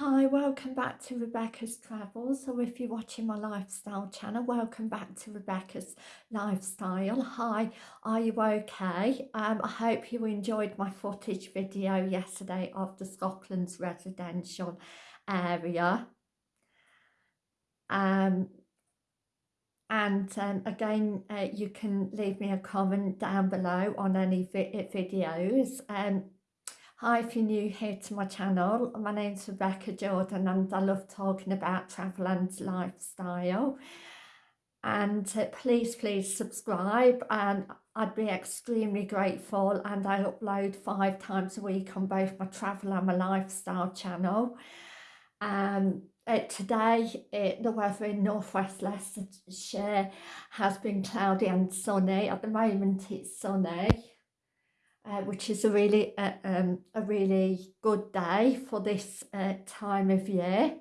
Hi, welcome back to Rebecca's Travels. So if you're watching my lifestyle channel, welcome back to Rebecca's Lifestyle. Hi, are you okay? Um, I hope you enjoyed my footage video yesterday of the Scotland's residential area. Um, and um, again, uh, you can leave me a comment down below on any vi videos. Um, Hi, if you're new here to my channel, my name's Rebecca Jordan and I love talking about travel and lifestyle. And uh, please, please subscribe and I'd be extremely grateful and I upload five times a week on both my travel and my lifestyle channel. Um, uh, today, uh, the weather in northwest Leicestershire has been cloudy and sunny. At the moment, it's sunny uh, which is a really uh, um, a really good day for this uh, time of year.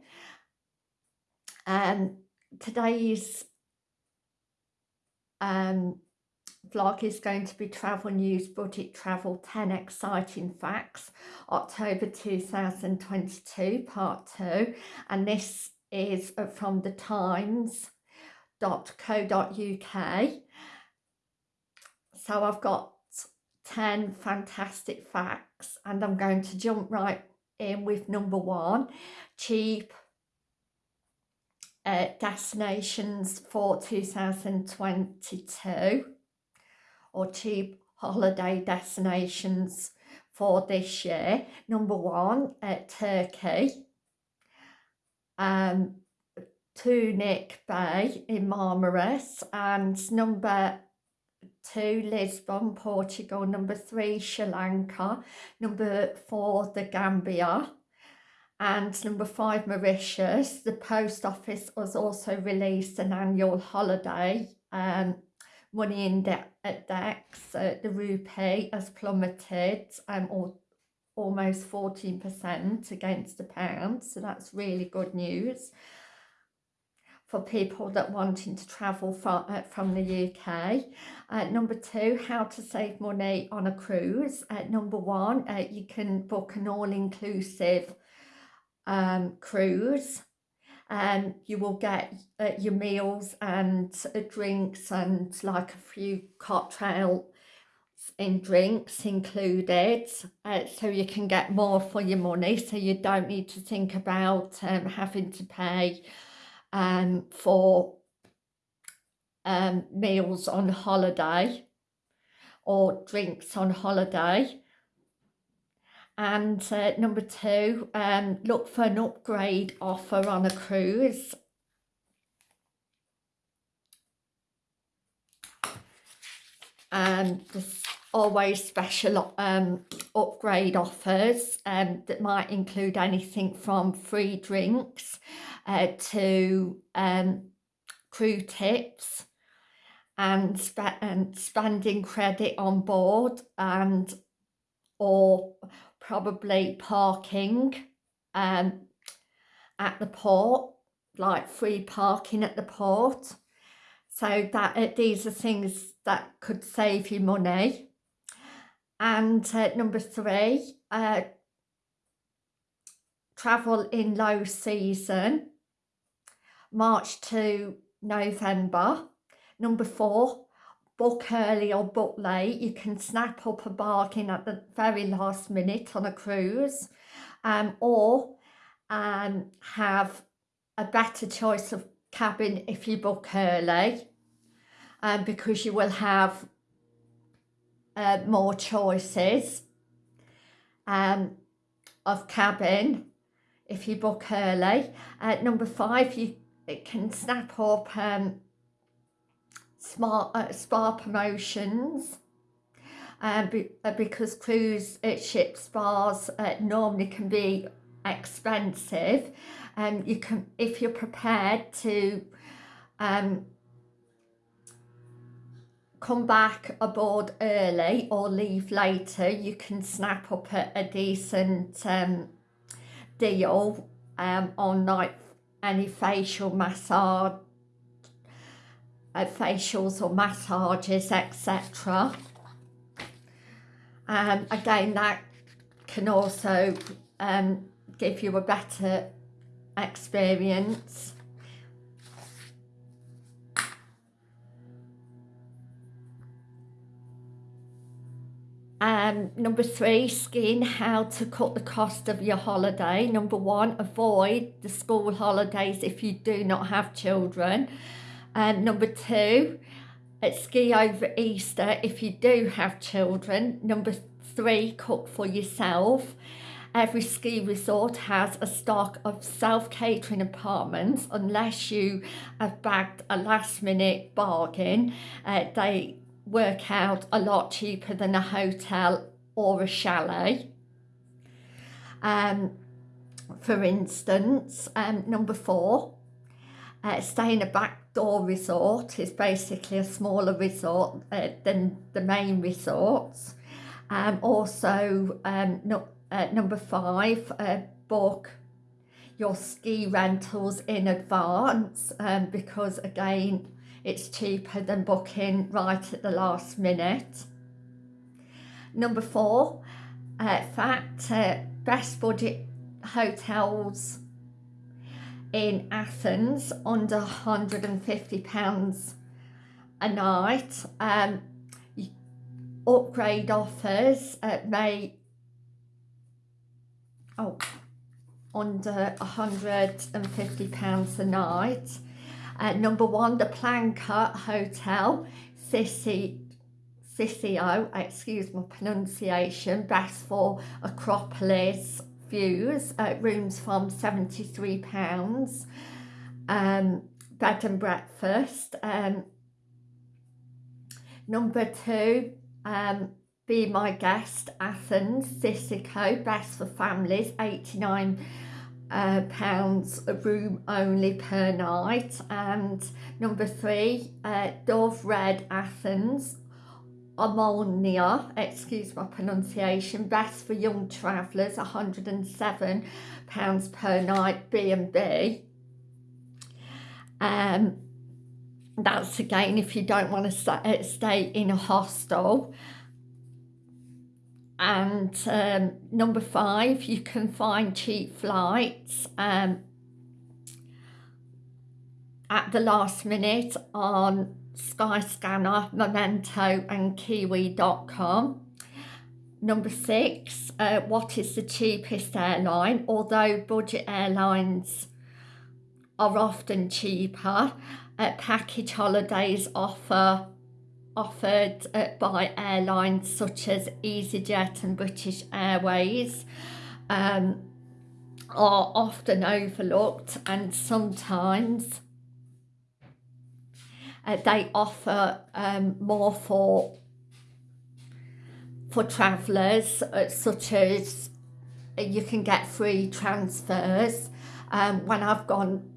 Um, today's um, vlog is going to be travel news budget travel 10 exciting facts October 2022 part 2 and this is uh, from the times.co.uk so I've got 10 fantastic facts and I'm going to jump right in with number one cheap uh, destinations for 2022 or cheap holiday destinations for this year. Number one uh, Turkey. Um Tunic Bay in Marmaris and number two, Lisbon, Portugal. Number three, Sri Lanka. Number four, the Gambia. And number five, Mauritius. The post office has also released an annual holiday um, money index. Uh, the rupee has plummeted um, or almost 14% against the pound. So that's really good news for people that wanting to travel from, uh, from the UK. Uh, number two, how to save money on a cruise. Uh, number one, uh, you can book an all-inclusive um, cruise and you will get uh, your meals and uh, drinks and like a few cocktails in drinks included uh, so you can get more for your money so you don't need to think about um, having to pay um, for um, meals on holiday or drinks on holiday. And uh, number two, um, look for an upgrade offer on a cruise. And there's always special um, upgrade offers um, that might include anything from free drinks uh, to um, crew tips and, sp and spending credit on board and or probably parking um, at the port, like free parking at the port. So that uh, these are things that could save you money. And uh, number three, uh, travel in low season March to November. Number four, book early or book late. You can snap up a bargain at the very last minute on a cruise um, or um, have a better choice of cabin if you book early um, because you will have uh, more choices um, of cabin if you book early. Uh, number five, you it can snap up um, smart uh, spa promotions um, be, uh, because cruise uh, ship spas uh, normally can be expensive and um, you can if you're prepared to um, come back aboard early or leave later you can snap up a, a decent um, deal um, on night any facial massage, uh, facials or massages, etc. Um, again, that can also um, give you a better experience. Um, number three, skiing how to cut the cost of your holiday. Number one, avoid the school holidays if you do not have children. And number two, uh, ski over Easter if you do have children. Number three, cook for yourself. Every ski resort has a stock of self-catering apartments unless you have bagged a last minute bargain. Uh, they work out a lot cheaper than a hotel or a chalet. Um, for instance, um, number four, uh, stay in a backdoor resort is basically a smaller resort uh, than the main resorts. Um, also, um, no, uh, number five, uh, book your ski rentals in advance um, because again, it's cheaper than booking right at the last minute. Number four, uh, fact, uh, best budget hotels in Athens under £150 a night. Um, upgrade offers uh, may oh under £150 a night uh, number one, the Planka Hotel, Sissi, Sissio, excuse my pronunciation, best for Acropolis views, uh, rooms from £73, um, bed and breakfast. Um, number two, um, Be My Guest, Athens, Sissico, best for families, 89 uh, pounds a room only per night and number three uh, Dove Red Athens Ammonia, excuse my pronunciation, best for young travellers, £107 per night B&B. Um, that's again if you don't want to stay in a hostel and um, number five you can find cheap flights um, at the last minute on Skyscanner, Momondo and Kiwi.com. Number six, uh, what is the cheapest airline? Although budget airlines are often cheaper, uh, package holidays offer offered uh, by airlines such as EasyJet and British Airways um, are often overlooked and sometimes uh, they offer um, more for for travellers uh, such as uh, you can get free transfers. Um, when I've gone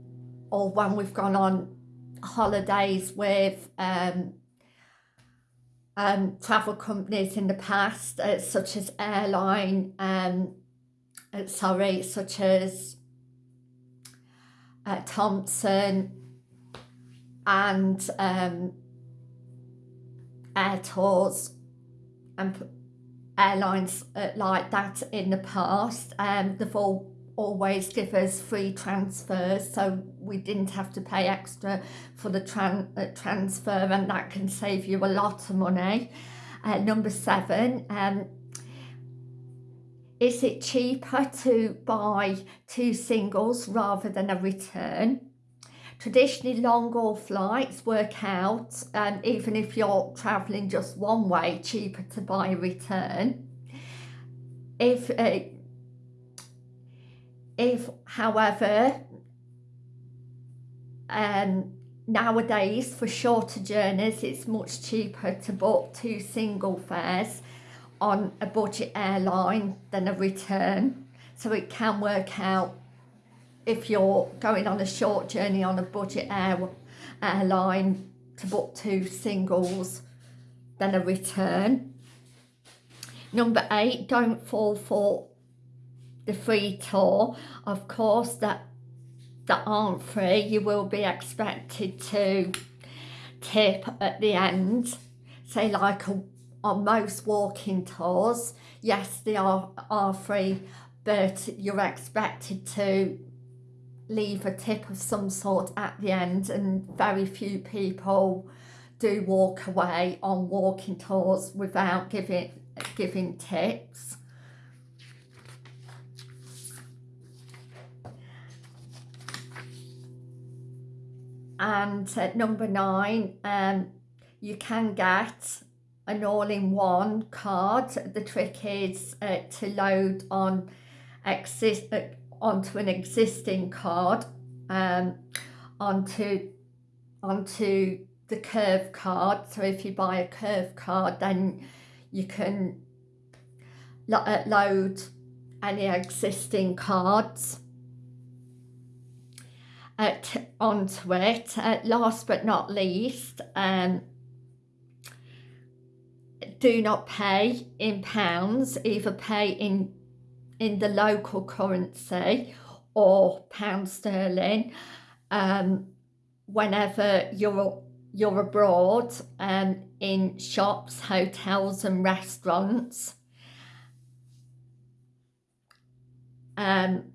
or when we've gone on holidays with um, um, travel companies in the past, uh, such as airline, um, uh, sorry, such as uh, Thomson and um, Airtours and airlines uh, like that in the past. Um, they've all always give us free transfers so we didn't have to pay extra for the tran uh, transfer and that can save you a lot of money. Uh, number seven, um, is it cheaper to buy two singles rather than a return? Traditionally, long haul flights work out, um, even if you're travelling just one way, cheaper to buy a return. If uh, if, however, um, nowadays for shorter journeys, it's much cheaper to book two single fares on a budget airline than a return. So it can work out if you're going on a short journey on a budget air, airline to book two singles than a return. Number eight, don't fall for the free tour. Of course, that, that aren't free, you will be expected to tip at the end. Say like a, on most walking tours, yes, they are, are free, but you're expected to leave a tip of some sort at the end and very few people do walk away on walking tours without giving giving tips. And at number nine, um, you can get an all-in-one card. The trick is uh, to load on exist uh, onto an existing card um, onto onto the curve card so if you buy a curve card then you can lo uh, load any existing cards at, onto it. Uh, last but not least, um, do not pay in pounds, either pay in in the local currency or pound sterling um, whenever you're you're abroad um, in shops, hotels and restaurants. Um,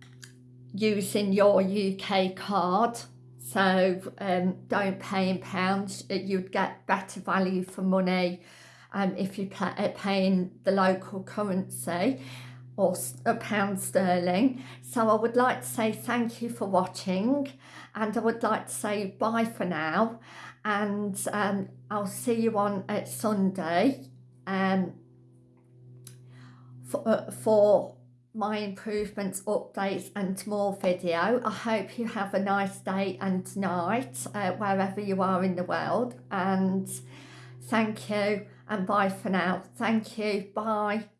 using your UK card. So um, don't pay in pounds. You'd get better value for money um, if you pay, paying the local currency or a pound sterling. So I would like to say thank you for watching and I would like to say bye for now. And um, I'll see you on at Sunday um, for, uh, for my improvements, updates and more video. I hope you have a nice day and night uh, wherever you are in the world and thank you and bye for now. Thank you. Bye.